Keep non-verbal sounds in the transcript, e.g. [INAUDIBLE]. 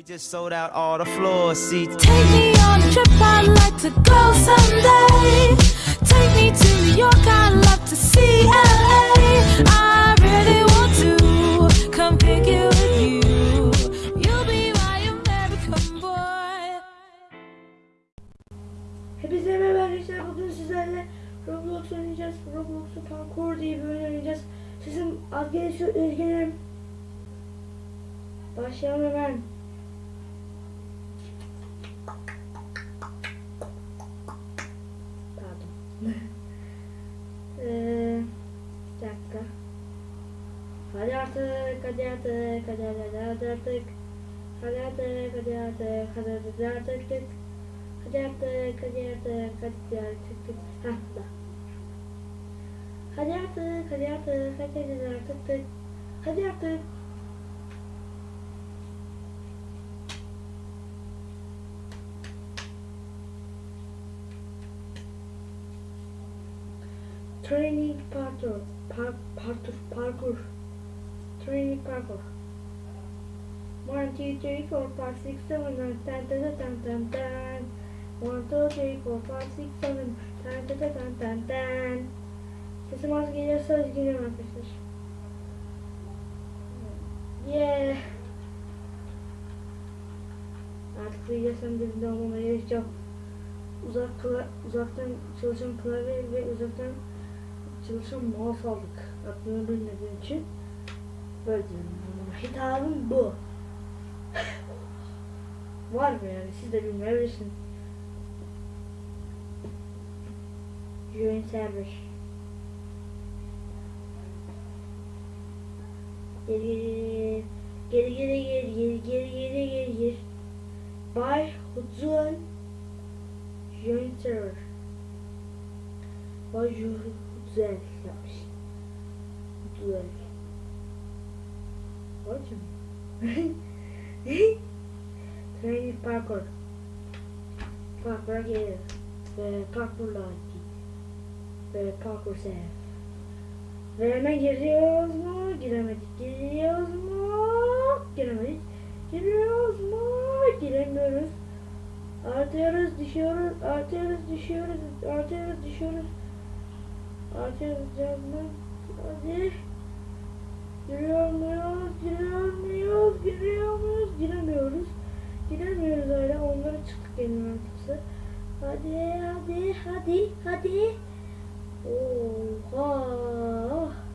We just sold out all the floor seats. Take me on a trip, I'd like to go someday. Take me to New York, I'd love to see LA. I really want to come pick you with you. You'll be my American boy. Hepinize merhaba arkadaşlar. Bugün sizlerle Roblox oynayacağız. Roblox'u parkur diye bir oyun oynayacağız. Sesim az gelişiyor. Üzgünüm. Başlayalım hemen. Pardon. Eee, [LAUGHS] bir dakika. Hadi artık, hadi artık, hadi hadi hadi hadi artık. Hadi artık, hadi artık, hadi artık. tık. Hadi artık, hadi artık, hadi artık. tık. Hah, da. Hadi artık, hadi artık, hadi hadi artık. tık. Hadi artık. Training parkur, par, parkur, parkur. Training parkur. One, two, three, four, five, six, seven, nine, ten, ten, ten, ten, ten. One, two, three, four, five, six, seven, ten, ten, ten, ten, ten, ten. Sesim az geliyorsa üzgünüm arkadaşlar. Yeah. Artık video sonunda olmamaya. Uzak kla- uzaktan çalışan klavye ve uzaktan çalışan mouse aldık. Adını bilmediğim için. Böyle diyorum. Hitabım bu. [LAUGHS] Var mı yani siz de bilmeyebilirsiniz. Join server. Geri geri geri geri geri geri geri geri geri Bay Huzun Join. Bay Huzel yapmış. Huzel. Ótimo. [LAUGHS] Training parkour. Parkour aqui. Ve parkour light. Ve parkour safe. Ve hemen giriyoruz mu? Giremedik. Giriyoruz mu? Giremedik. Giriyoruz mu? Giremiyoruz. Artıyoruz, düşüyoruz, artıyoruz, düşüyoruz, artıyoruz, düşüyoruz. Açız canım. Hadi. Giriyor muyuz? Giriyor muyuz? Giriyor muyuz? Giremiyoruz. Giremiyoruz hala. Onlara çıktık benim artıksa. Hadi hadi hadi hadi. Oha.